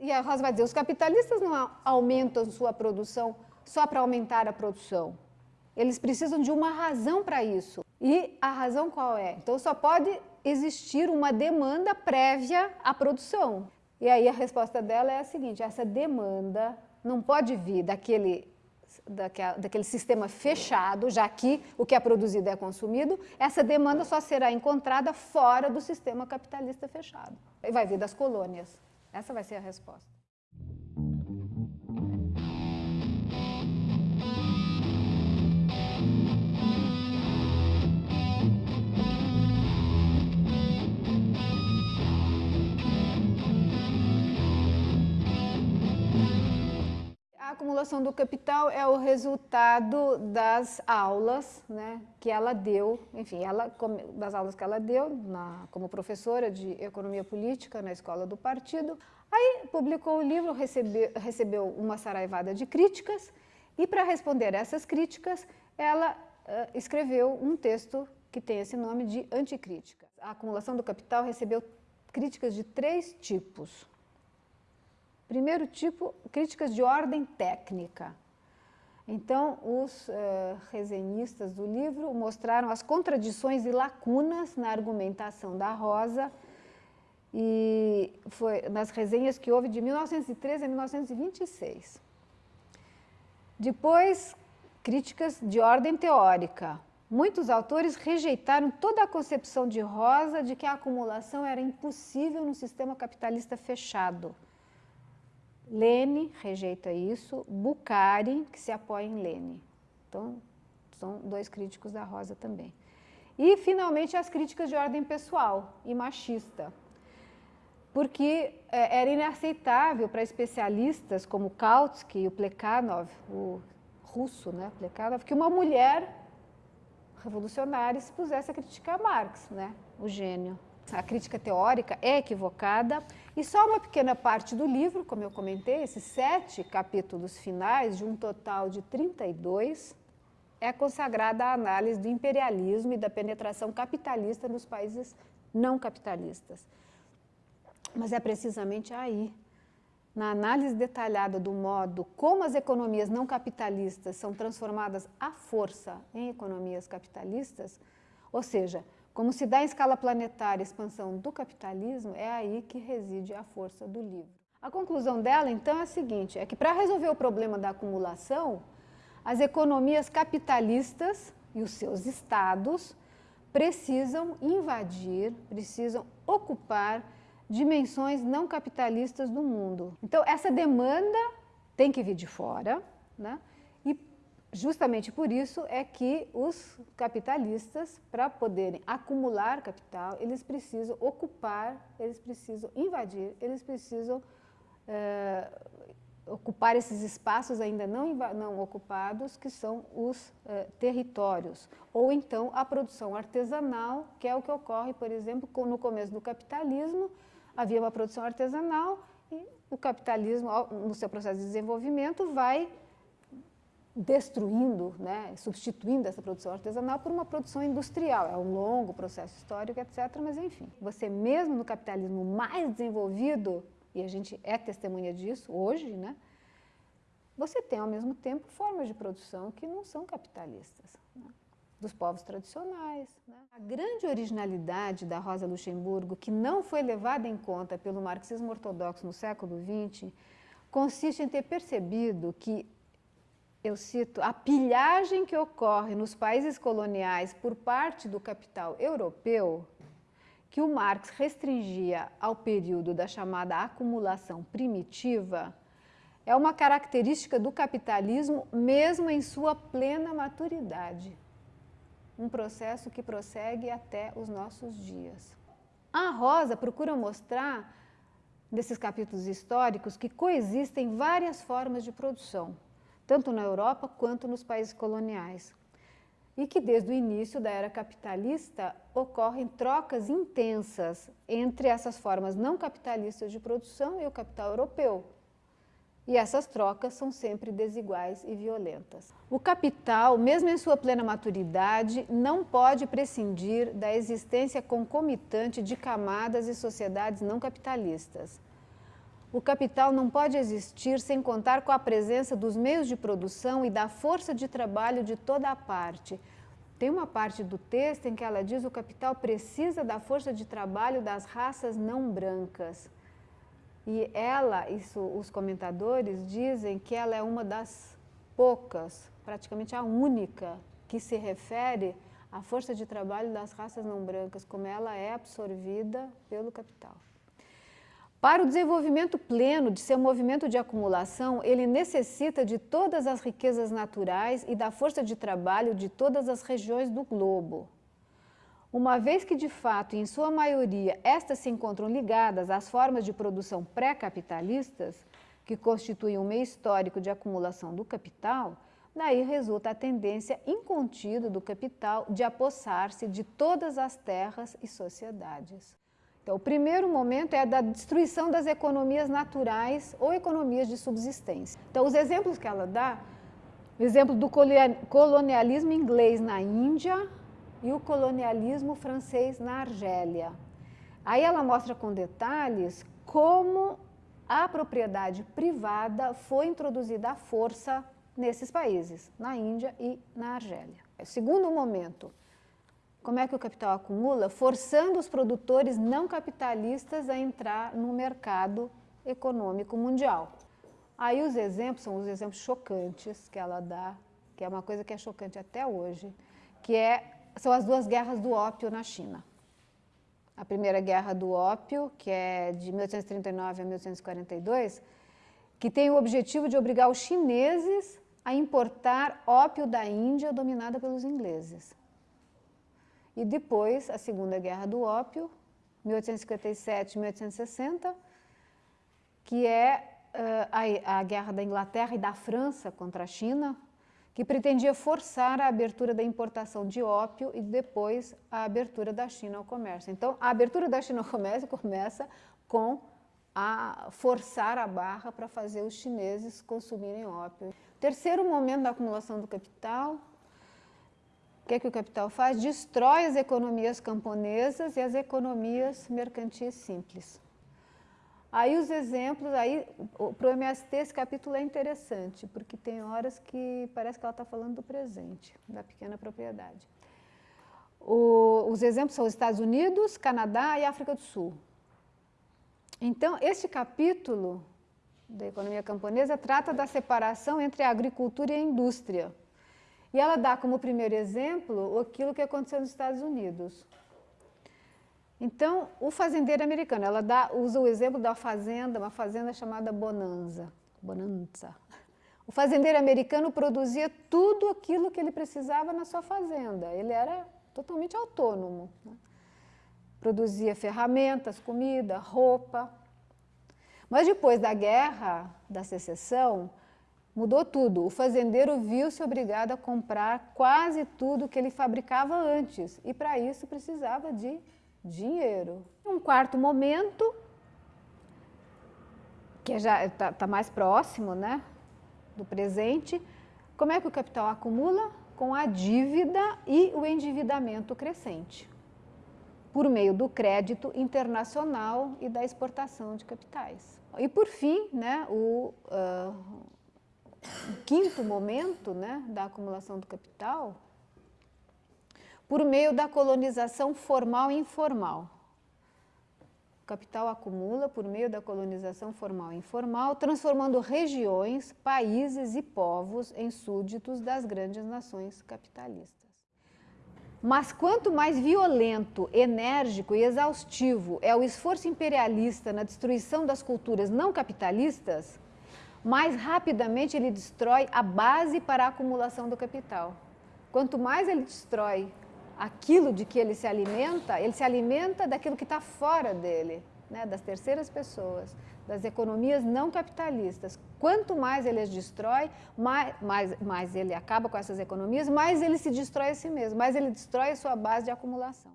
E a Rosa vai dizer, os capitalistas não aumentam sua produção só para aumentar a produção. Eles precisam de uma razão para isso. E a razão qual é? Então só pode existir uma demanda prévia à produção. E aí a resposta dela é a seguinte, essa demanda não pode vir daquele, daquele sistema fechado, já que o que é produzido é consumido, essa demanda só será encontrada fora do sistema capitalista fechado. E vai vir das colônias. Essa vai ser a resposta. Acumulação do capital é o resultado das aulas né, que ela deu, enfim, ela, das aulas que ela deu na, como professora de economia política na escola do partido. Aí publicou o livro, recebeu, recebeu uma saraivada de críticas e para responder essas críticas ela uh, escreveu um texto que tem esse nome de anticrítica. A acumulação do capital recebeu críticas de três tipos. Primeiro tipo, críticas de ordem técnica. Então, os uh, resenhistas do livro mostraram as contradições e lacunas na argumentação da Rosa e foi nas resenhas que houve de 1913 a 1926. Depois, críticas de ordem teórica. Muitos autores rejeitaram toda a concepção de Rosa de que a acumulação era impossível no sistema capitalista fechado. Lene rejeita isso, Bucari, que se apoia em Lene. Então, são dois críticos da Rosa também. E, finalmente, as críticas de ordem pessoal e machista, porque é, era inaceitável para especialistas como Kautsky e o Plekhanov, o russo, né, Plekhanov, que uma mulher revolucionária se pusesse a criticar Marx, né, o gênio a crítica teórica é equivocada e só uma pequena parte do livro, como eu comentei, esses sete capítulos finais, de um total de 32, é consagrada à análise do imperialismo e da penetração capitalista nos países não capitalistas. Mas é precisamente aí, na análise detalhada do modo como as economias não capitalistas são transformadas à força em economias capitalistas, ou seja, como se dá em escala planetária a expansão do capitalismo, é aí que reside a força do livro. A conclusão dela, então, é a seguinte, é que para resolver o problema da acumulação, as economias capitalistas e os seus estados precisam invadir, precisam ocupar dimensões não capitalistas do mundo. Então, essa demanda tem que vir de fora, né? Justamente por isso é que os capitalistas, para poderem acumular capital, eles precisam ocupar, eles precisam invadir, eles precisam é, ocupar esses espaços ainda não, não ocupados, que são os é, territórios. Ou então a produção artesanal, que é o que ocorre, por exemplo, no começo do capitalismo, havia uma produção artesanal e o capitalismo, no seu processo de desenvolvimento, vai destruindo, né, substituindo essa produção artesanal por uma produção industrial. É um longo processo histórico, etc. Mas, enfim, você mesmo no capitalismo mais desenvolvido, e a gente é testemunha disso hoje, né, você tem, ao mesmo tempo, formas de produção que não são capitalistas, né, dos povos tradicionais. Né. A grande originalidade da Rosa Luxemburgo, que não foi levada em conta pelo marxismo ortodoxo no século XX, consiste em ter percebido que eu cito, a pilhagem que ocorre nos países coloniais por parte do capital europeu, que o Marx restringia ao período da chamada acumulação primitiva, é uma característica do capitalismo mesmo em sua plena maturidade. Um processo que prossegue até os nossos dias. A Rosa procura mostrar, nesses capítulos históricos, que coexistem várias formas de produção tanto na Europa quanto nos países coloniais. E que desde o início da era capitalista ocorrem trocas intensas entre essas formas não capitalistas de produção e o capital europeu. E essas trocas são sempre desiguais e violentas. O capital, mesmo em sua plena maturidade, não pode prescindir da existência concomitante de camadas e sociedades não capitalistas. O capital não pode existir sem contar com a presença dos meios de produção e da força de trabalho de toda a parte. Tem uma parte do texto em que ela diz que o capital precisa da força de trabalho das raças não brancas. E ela, isso, os comentadores dizem que ela é uma das poucas, praticamente a única, que se refere à força de trabalho das raças não brancas, como ela é absorvida pelo capital. Para o desenvolvimento pleno de seu movimento de acumulação, ele necessita de todas as riquezas naturais e da força de trabalho de todas as regiões do globo. Uma vez que, de fato, em sua maioria, estas se encontram ligadas às formas de produção pré-capitalistas, que constituem um meio histórico de acumulação do capital, daí resulta a tendência incontida do capital de apossar-se de todas as terras e sociedades. Então, o primeiro momento é da destruição das economias naturais ou economias de subsistência. Então, os exemplos que ela dá, o exemplo do colonialismo inglês na Índia e o colonialismo francês na Argélia. Aí ela mostra com detalhes como a propriedade privada foi introduzida à força nesses países, na Índia e na Argélia. O segundo momento, como é que o capital acumula? Forçando os produtores não capitalistas a entrar no mercado econômico mundial. Aí os exemplos são os exemplos chocantes que ela dá, que é uma coisa que é chocante até hoje, que é, são as duas guerras do ópio na China. A primeira guerra do ópio, que é de 1839 a 1842, que tem o objetivo de obrigar os chineses a importar ópio da Índia dominada pelos ingleses. E depois, a Segunda Guerra do Ópio, 1857-1860, que é uh, a, a guerra da Inglaterra e da França contra a China, que pretendia forçar a abertura da importação de ópio e depois a abertura da China ao comércio. Então, a abertura da China ao comércio começa com a forçar a barra para fazer os chineses consumirem ópio. Terceiro momento da acumulação do capital, que, é que o capital faz? Destrói as economias camponesas e as economias mercantis simples. Aí os exemplos, aí para o MST esse capítulo é interessante, porque tem horas que parece que ela está falando do presente, da pequena propriedade. O, os exemplos são os Estados Unidos, Canadá e África do Sul. Então, este capítulo da economia camponesa trata da separação entre a agricultura e a indústria. E ela dá como primeiro exemplo aquilo que aconteceu nos Estados Unidos. Então, o fazendeiro americano, ela dá, usa o exemplo da fazenda, uma fazenda chamada Bonanza. Bonanza. O fazendeiro americano produzia tudo aquilo que ele precisava na sua fazenda. Ele era totalmente autônomo. Né? Produzia ferramentas, comida, roupa. Mas depois da guerra da secessão, Mudou tudo. O fazendeiro viu-se obrigado a comprar quase tudo que ele fabricava antes e para isso precisava de dinheiro. Um quarto momento, que já está tá mais próximo né, do presente, como é que o capital acumula? Com a dívida e o endividamento crescente, por meio do crédito internacional e da exportação de capitais. E por fim, né, o, uh, quinto momento né, da acumulação do capital, por meio da colonização formal e informal. O capital acumula por meio da colonização formal e informal, transformando regiões, países e povos em súditos das grandes nações capitalistas. Mas quanto mais violento, enérgico e exaustivo é o esforço imperialista na destruição das culturas não capitalistas, mais rapidamente ele destrói a base para a acumulação do capital. Quanto mais ele destrói aquilo de que ele se alimenta, ele se alimenta daquilo que está fora dele, né, das terceiras pessoas, das economias não capitalistas. Quanto mais ele as destrói, mais, mais, mais ele acaba com essas economias, mais ele se destrói a si mesmo, mais ele destrói a sua base de acumulação.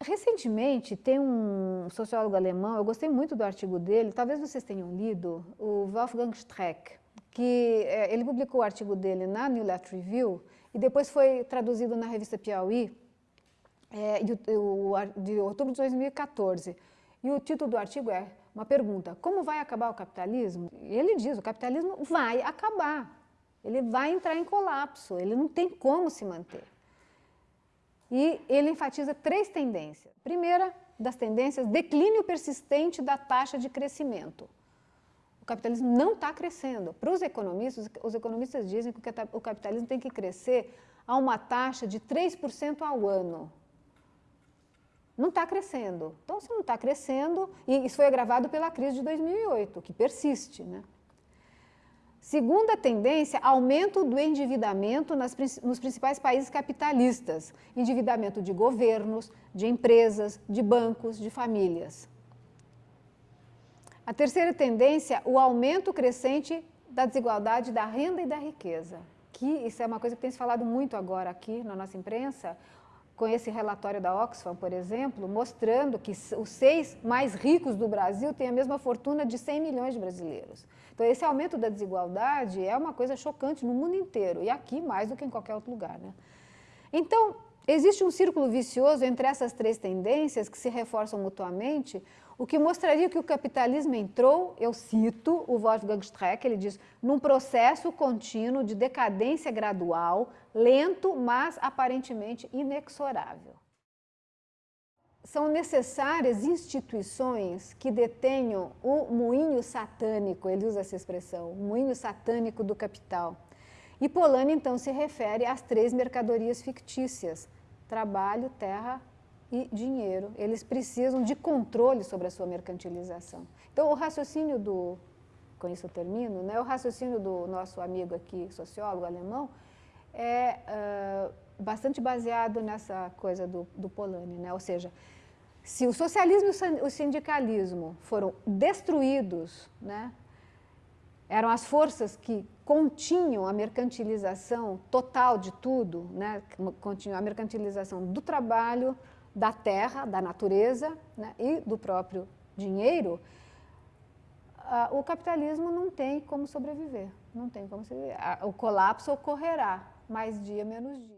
Recentemente, tem um sociólogo alemão, eu gostei muito do artigo dele, talvez vocês tenham lido, o Wolfgang Streck, que é, ele publicou o artigo dele na New Left Review e depois foi traduzido na revista Piauí, é, de, de outubro de 2014. E o título do artigo é uma pergunta, como vai acabar o capitalismo? E ele diz, o capitalismo vai acabar, ele vai entrar em colapso, ele não tem como se manter. E ele enfatiza três tendências. Primeira das tendências, declínio persistente da taxa de crescimento. O capitalismo não está crescendo. Para os economistas, os economistas dizem que o capitalismo tem que crescer a uma taxa de 3% ao ano. Não está crescendo. Então, se não está crescendo, e isso foi agravado pela crise de 2008, que persiste. Né? Segunda tendência, aumento do endividamento nas, nos principais países capitalistas. Endividamento de governos, de empresas, de bancos, de famílias. A terceira tendência, o aumento crescente da desigualdade da renda e da riqueza que isso é uma coisa que tem se falado muito agora aqui na nossa imprensa, com esse relatório da Oxfam, por exemplo, mostrando que os seis mais ricos do Brasil têm a mesma fortuna de 100 milhões de brasileiros. Então, esse aumento da desigualdade é uma coisa chocante no mundo inteiro, e aqui mais do que em qualquer outro lugar. Né? Então, existe um círculo vicioso entre essas três tendências que se reforçam mutuamente, o que mostraria que o capitalismo entrou, eu cito o Wolfgang Streck, ele diz, num processo contínuo de decadência gradual, lento, mas aparentemente inexorável. São necessárias instituições que detenham o moinho satânico, ele usa essa expressão, moinho satânico do capital. E Polanyi, então, se refere às três mercadorias fictícias, trabalho, terra e dinheiro. Eles precisam de controle sobre a sua mercantilização. Então, o raciocínio do, com isso eu termino, né, o raciocínio do nosso amigo aqui, sociólogo alemão, é uh, bastante baseado nessa coisa do, do Polanyi, né? ou seja, se o socialismo e o sindicalismo foram destruídos, né, eram as forças que continham a mercantilização total de tudo, né, continham a mercantilização do trabalho, da terra, da natureza né, e do próprio dinheiro, uh, o capitalismo não tem como sobreviver. Não tem como sobreviver. O colapso ocorrerá mais dia menos dia.